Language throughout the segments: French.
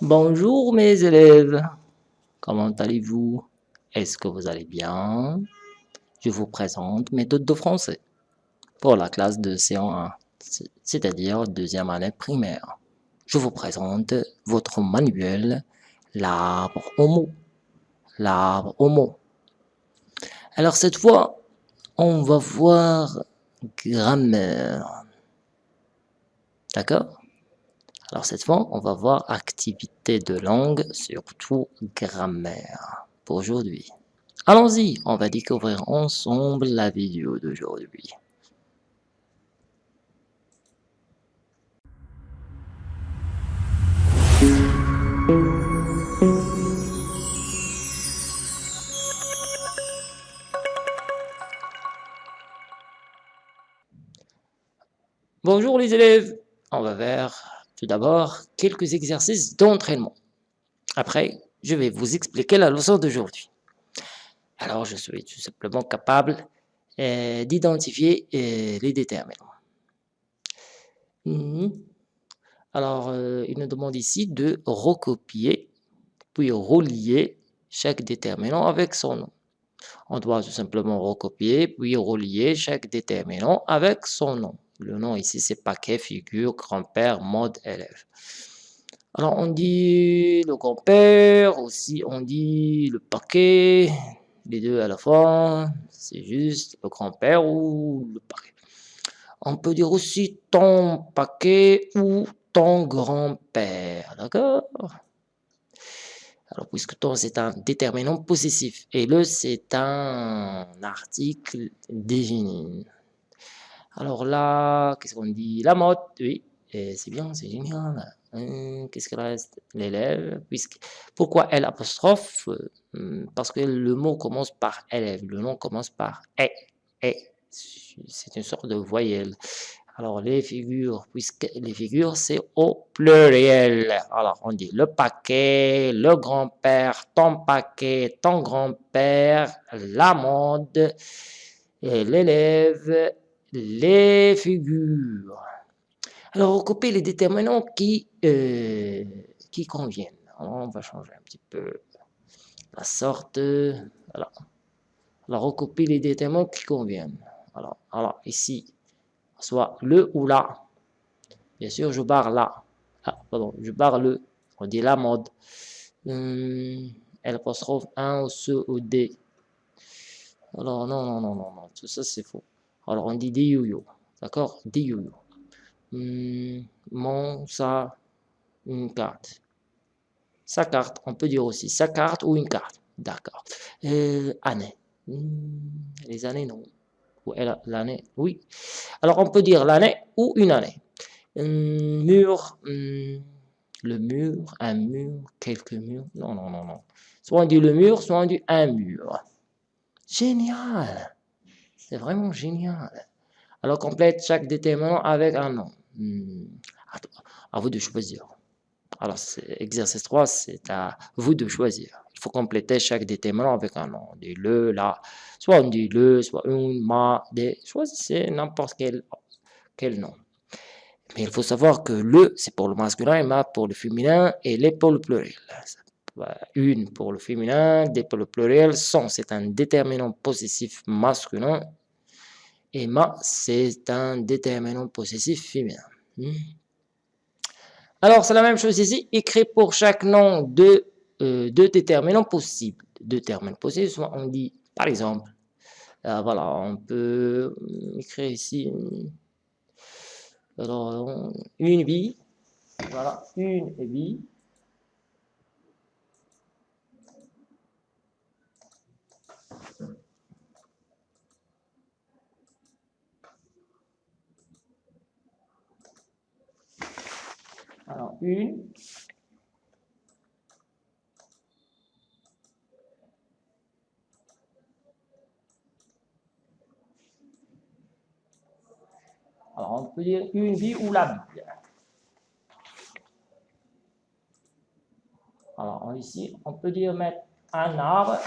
Bonjour mes élèves, comment allez-vous? Est-ce que vous allez bien? Je vous présente méthode de français pour la classe de C1, c'est-à-dire deuxième année primaire. Je vous présente votre manuel, l'arbre mot. L'arbre mot. Alors cette fois, on va voir grammaire. D'accord? Alors cette fois, on va voir activité de langue, surtout grammaire, pour aujourd'hui. Allons-y, on va découvrir ensemble la vidéo d'aujourd'hui. Bonjour les élèves, on va vers tout d'abord, quelques exercices d'entraînement. Après, je vais vous expliquer la leçon d'aujourd'hui. Alors, je suis tout simplement capable euh, d'identifier euh, les déterminants. Mhm. Alors, euh, il nous demande ici de recopier, puis relier chaque déterminant avec son nom. On doit tout simplement recopier, puis relier chaque déterminant avec son nom. Le nom ici, c'est paquet, figure, grand-père, mode, élève. Alors, on dit le grand-père, aussi on dit le paquet, les deux à la fois, c'est juste le grand-père ou le paquet. On peut dire aussi ton paquet ou ton grand-père, d'accord? Alors, puisque ton, c'est un déterminant possessif, et le, c'est un article défini. Alors là, qu'est-ce qu'on dit? La mode, oui, c'est bien, c'est génial. Hein, qu'est-ce qu'il reste? L'élève, puisque pourquoi L apostrophe? Hmm, Parce que le mot commence par élève, le nom commence par et, et. C'est une sorte de voyelle. Alors les figures, puisque les figures c'est au pluriel. Alors on dit le paquet, le grand-père, ton paquet, ton grand-père, la mode, l'élève, les figures. Alors, recopier les déterminants qui, euh, qui conviennent. on va changer un petit peu la sorte. Alors, alors recopier les déterminants qui conviennent. Alors, alors ici, soit le ou la. Bien sûr, je barre là. Ah, pardon, je barre le. On dit la mode. Hum, trouve un ou ce ou des. Alors, non, non, non, non, non, tout ça c'est faux. Alors, on dit des yo-yo. D'accord? Des yo-yo. Hmm, mon, sa, une carte. Sa carte, on peut dire aussi sa carte ou une carte. D'accord. Euh, année. Hmm, les années, non. L'année, oui. Alors, on peut dire l'année ou une année. Hmm, mur, le mur, un mur, quelques murs. Non, non, non, non. Soit on dit le mur, soit on dit un mur. Génial c'est vraiment génial. Alors, complète chaque déterminant avec un nom. Hmm. À vous de choisir. Alors, exercice 3, c'est à vous de choisir. Il faut compléter chaque déterminant avec un nom. On le, la, soit on dit le, soit une, ma, des. Choisissez n'importe quel, quel nom. Mais il faut savoir que le, c'est pour le masculin et ma pour le féminin et les pour le pluriel. Une pour le féminin, des pour le pluriel, sont, c'est un déterminant possessif masculin et c'est un déterminant possessif féminin. Hmm. Alors, c'est la même chose ici. Écrit pour chaque nom de euh, deux déterminants possibles. Deux termes possibles, soit on dit, par exemple, euh, voilà, on peut écrire ici, alors, une vie, voilà, une vie, Alors, une. Alors, on peut dire une vie ou la vie. Alors, ici, on peut dire mettre un arbre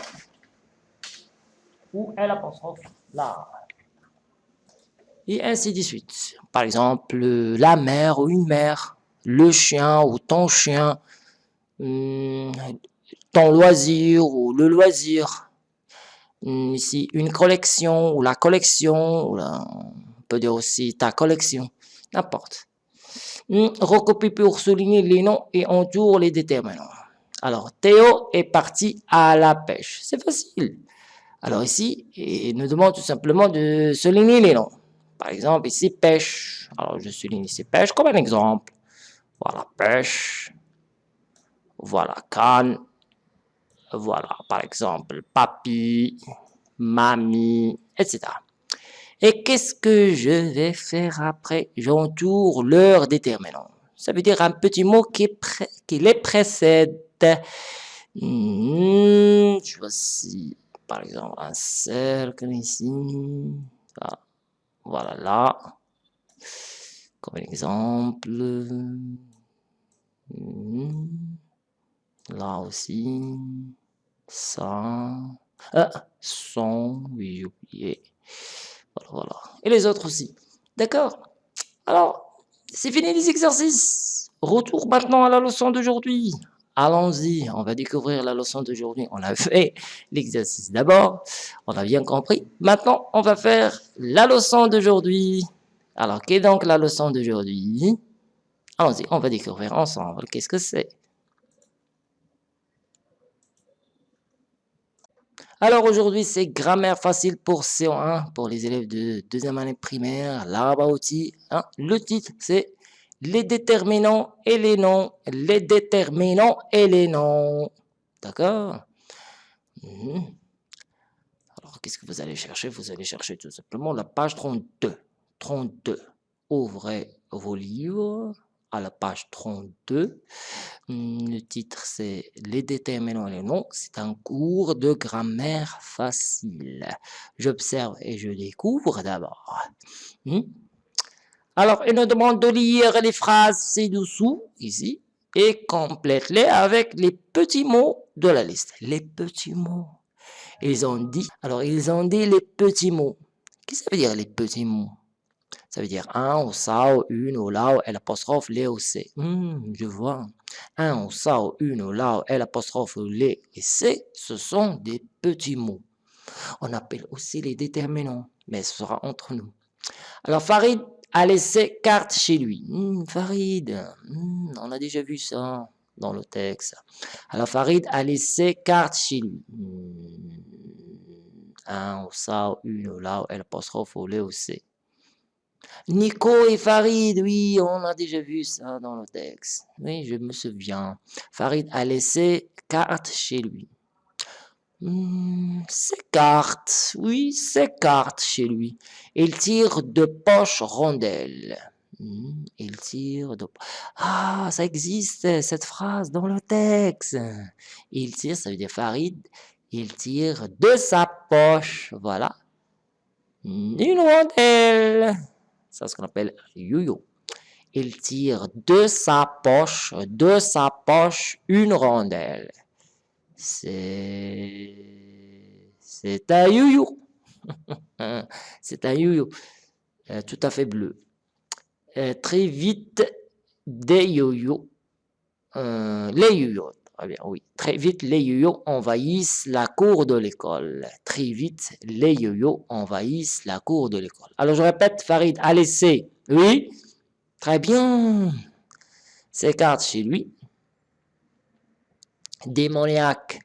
ou L apostrophe l'arbre. Et ainsi de suite. Par exemple, la mère ou une mère le chien ou ton chien. hmm, ton loisir ou le loisir. Hmm, ici, une collection ou la collection, on peut dire aussi ta collection, n'importe. Hmm, recopie pour souligner les noms et entoure les déterminants. Alors, Théo est parti à la pêche. C'est facile. Alors ici, il nous demande tout simplement de souligner les noms. Par exemple, ici, pêche. Alors, je souligne ici pêche comme un exemple. Voilà, pêche. Voilà, canne. Voilà, par exemple, papy, mamie, etc. Et qu'est-ce que je vais faire après? J'entoure leur déterminant. Ça veut dire un petit mot qui, les précède. Hmm, voici, par exemple, un cercle ici. Voilà, là. Comme exemple. Hmm, là aussi. Ça. Ah, son, oui, oublié. Voilà, voilà. Et les autres aussi. D'accord Alors, c'est fini les exercices. Retour maintenant à la leçon d'aujourd'hui. Allons-y, on va découvrir la leçon d'aujourd'hui. On a fait l'exercice d'abord, on a bien compris. Maintenant, on va faire la leçon d'aujourd'hui. Alors, qu'est donc la leçon d'aujourd'hui? Allons-y, on va découvrir ensemble. Qu'est-ce que c'est Alors aujourd'hui, c'est grammaire facile pour CO1, pour les élèves de deuxième année primaire, là-bas aussi. Hein. Le titre, c'est les déterminants et les noms. Les déterminants et les noms. D'accord? Mhm. Alors, qu'est-ce que vous allez chercher? Vous allez chercher tout simplement la page 32. 32. Ouvrez vos livres à la page 32. Hmm, le titre, c'est Les déterminants et les noms. C'est un cours de grammaire facile. J'observe et je découvre d'abord. Hmm? Alors, il nous demande de lire les phrases ci-dessous, ici, et complète-les avec les petits mots de la liste. Les petits mots. Ils ont dit, alors ils ont dit les petits mots. Qu'est-ce que ça veut dire les petits mots? Ça veut dire un, ou ça, ou une, ou là, ou l'apostrophe, les, ou c'est. Hmm, je vois. Un, ou ça, ou une, ou là, ou l'apostrophe, les et c'est, ce sont des petits mots. On appelle aussi les déterminants, mais ce sera entre nous. Alors, Farid a laissé carte chez lui. Hmm, Farid, hmm, on a déjà vu ça dans le texte. Alors, Farid a laissé carte chez lui. Un, ou ça, ou une, ou là, ou l'apostrophe, ou les, ou c'est. Nico et Farid, oui, on a déjà vu ça dans le texte. Oui, je me souviens. Farid a laissé carte chez lui. Hmm, ses cartes, oui, ses cartes chez lui. Il tire de poche rondelle. Hmm, il tire de... Ah, ça existe, cette phrase dans le texte. Il tire, ça veut dire Farid, il tire de sa poche, voilà. Une rondelle. C'est ce qu'on appelle yo-yo. Il tire de sa poche, de sa poche, une rondelle. C'est... Un yo-yo. C'est un yo-yo. Euh, tout à fait bleu. Euh, très vite, des yo-yo. Euh, les yo-yo. Oui. Très vite, les yo-yo envahissent la cour de l'école. Très vite, les yo-yo envahissent la cour de l'école. Alors, je répète, Farid a laissé, oui, très bien, ses cartes chez lui. Démoniaque,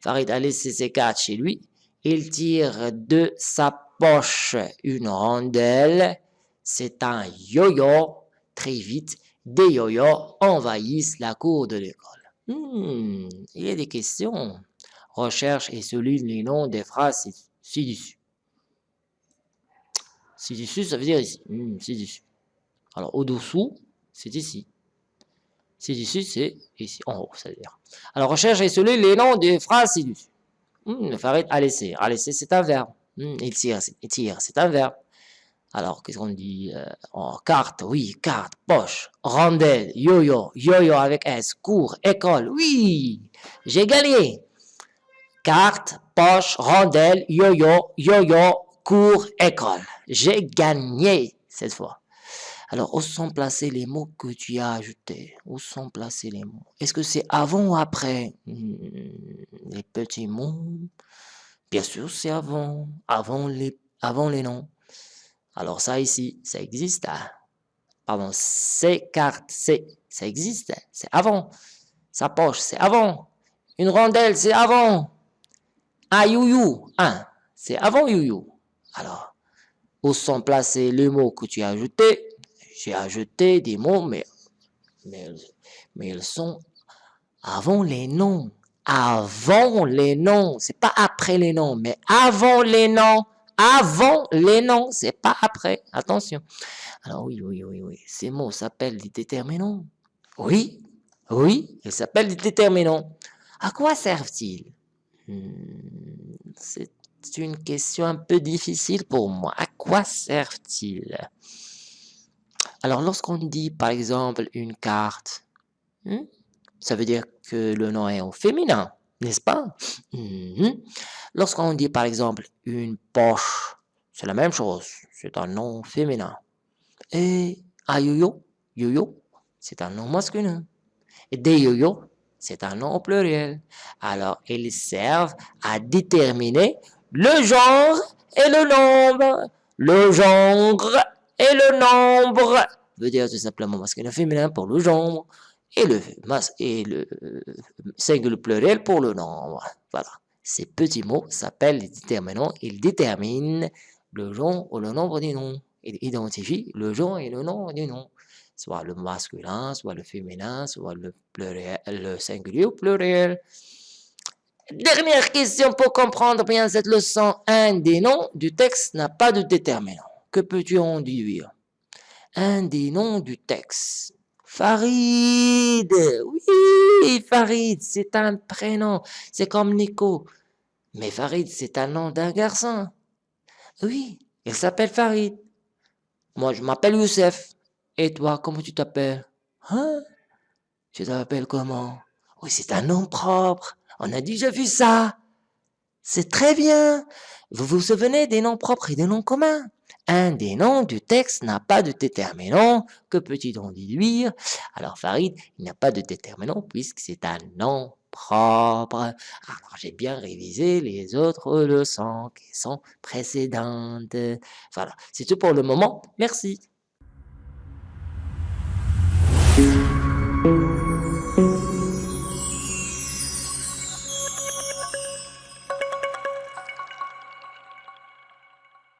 Farid a laissé ses cartes chez lui. Il tire de sa poche une rondelle. C'est un yo-yo. Très vite, des yo-yo envahissent la cour de l'école. Hmm, il y a des questions. Recherche et souligne les noms des phrases ci-dessus. Ci-dessus, ça veut dire ici. Hmm, ci-dessus. Alors, au-dessous, c'est ici. Ci-dessus, c'est ici, en haut, ça veut dire. Alors, recherche et souligne les noms des phrases ci-dessus. Hmm, le Farid a laissé. A c'est un verbe. Hmm, il tire, il tire, c'est un verbe. Alors, qu'est-ce qu'on dit euh, Carte, oui, carte, poche, rondelle, yo-yo, yo-yo avec S, cours, école, oui, j'ai gagné. Carte, poche, rondelle, yo-yo, yo-yo, cours, école. J'ai gagné cette fois. Alors, où sont placés les mots que tu as ajoutés? Où sont placés les mots? Est-ce que c'est avant ou après? Hmm, Les petits mots? Bien sûr, c'est avant. Avant les noms. Alors ça ici, ça existe. Hein? Pardon, c'est carte, c'est, ça existe. Hein? C'est avant. Sa poche, c'est avant. Une rondelle, c'est avant. Un you-you, un, c'est avant you-you. Alors, où sont placés les mots que tu as ajoutés? J'ai ajouté des mots, mais, mais, mais ils sont avant les noms. Avant les noms. C'est pas après les noms, mais avant les noms. Avant les noms, c'est pas après. Attention. Alors oui, oui, oui, oui. Ces mots s'appellent des déterminants. Oui, oui, ils s'appellent des déterminants. À quoi servent-ils? Hmm, C'est une question un peu difficile pour moi. À quoi servent-ils? Alors, lorsqu'on dit, par exemple, une carte, hmm, ça veut dire que le nom est au féminin, n'est-ce pas? Hmm, Lorsqu'on dit, par exemple, une poche, c'est la même chose, c'est un nom féminin. Et un yo-yo, yo-yo, c'est un nom masculin. Et des yo-yo, c'est un nom au pluriel. Alors, ils servent à déterminer le genre et le nombre. Le genre et le nombre veut dire tout simplement masculin féminin pour le genre et le, et le pluriel pour le nombre. Voilà. Ces petits mots s'appellent les déterminants. Ils déterminent le genre ou le nombre des noms. Ils identifient le genre et le nombre des noms soit le masculin, soit le féminin, soit le, le singulier ou pluriel. Dernière question pour comprendre bien cette leçon. Un des noms du texte n'a pas de déterminant. Que peux-tu en déduire? Un des noms du texte. Farid Oui, Farid, c'est un prénom. C'est comme Nico. Mais Farid, c'est un nom d'un garçon. Oui, il s'appelle Farid. Moi, je m'appelle Youssef. Et toi, comment tu t'appelles? Hein? Tu t'appelles comment? Oui, c'est un nom propre. On a déjà vu ça. C'est très bien. Vous vous souvenez des noms propres et des noms communs? Un des noms du texte n'a pas de déterminant. Que peut-il en déduire? Alors Farid, il n'a pas de déterminant puisque c'est un nom propre. Alors j'ai bien révisé les autres leçons qui sont précédentes. Voilà, c'est tout pour le moment. Merci.